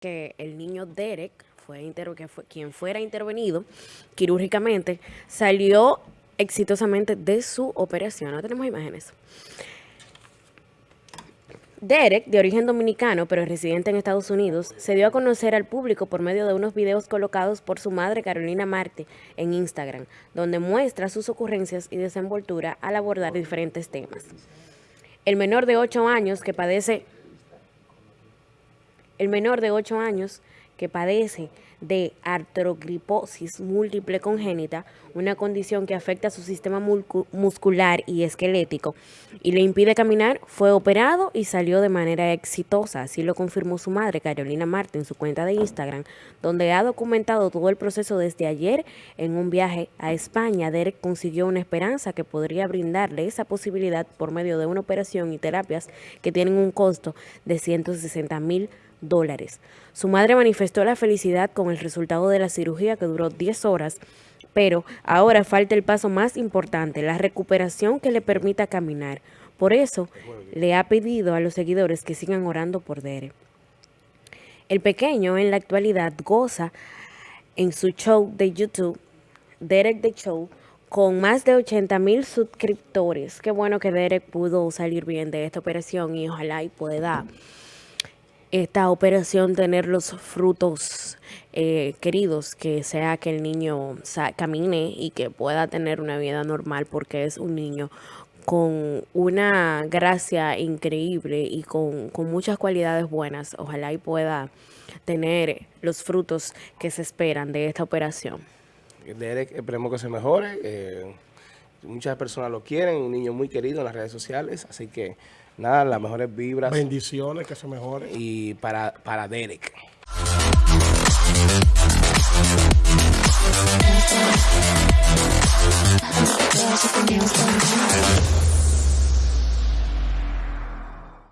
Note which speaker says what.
Speaker 1: que el niño Derek, fue, que fue quien fuera intervenido quirúrgicamente, salió exitosamente de su operación. No tenemos imágenes. Derek, de origen dominicano, pero residente en Estados Unidos, se dio a conocer al público por medio de unos videos colocados por su madre Carolina Marte en Instagram, donde muestra sus ocurrencias y desenvoltura al abordar diferentes temas. El menor de 8 años que padece el menor de 8 años que padece de artrogriposis múltiple congénita, una condición que afecta a su sistema muscular y esquelético y le impide caminar, fue operado y salió de manera exitosa. Así lo confirmó su madre, Carolina Marte, en su cuenta de Instagram, donde ha documentado todo el proceso desde ayer en un viaje a España. Derek consiguió una esperanza que podría brindarle esa posibilidad por medio de una operación y terapias que tienen un costo de 160 mil dólares. Su madre manifestó la felicidad con el resultado de la cirugía que duró 10 horas, pero ahora falta el paso más importante, la recuperación que le permita caminar. Por eso le ha pedido a los seguidores que sigan orando por Derek. El pequeño en la actualidad goza en su show de YouTube, Derek The Show, con más de 80 mil suscriptores. Qué bueno que Derek pudo salir bien de esta operación y ojalá y pueda esta operación tener los frutos eh, queridos, que sea que el niño camine y que pueda tener una vida normal porque es un niño con una gracia increíble y con, con muchas cualidades buenas. Ojalá y pueda tener los frutos que se esperan de esta operación.
Speaker 2: Derek, esperemos que se mejore. Eh, muchas personas lo quieren, un niño muy querido en las redes sociales, así que nada, las mejores vibras.
Speaker 3: Bendiciones, que se mejore.
Speaker 2: Y para, para Derek.